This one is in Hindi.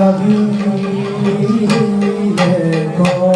लगी है कौन